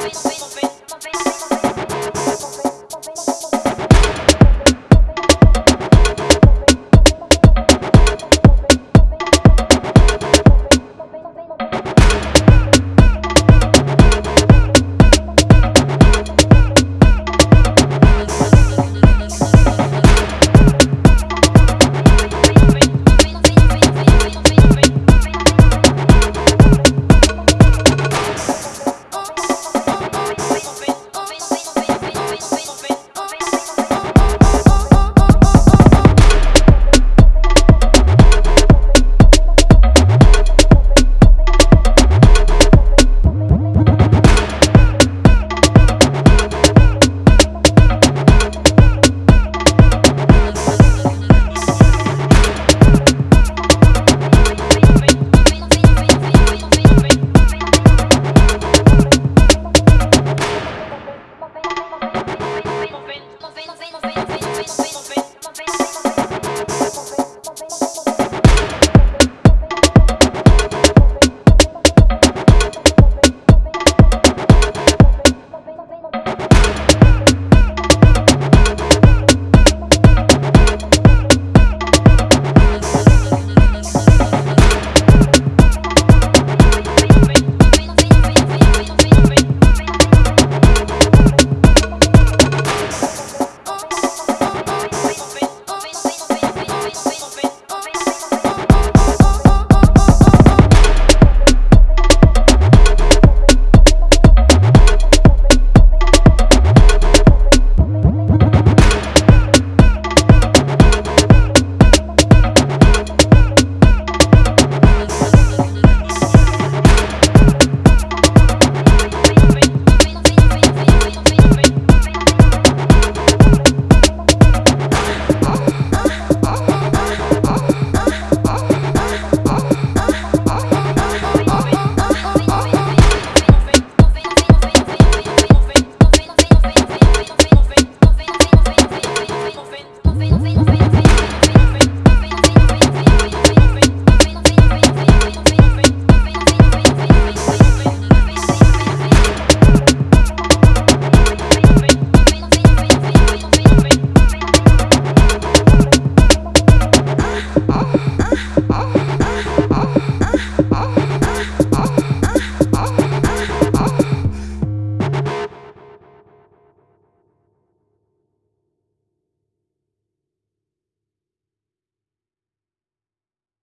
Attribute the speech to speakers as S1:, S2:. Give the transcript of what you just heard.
S1: open, open.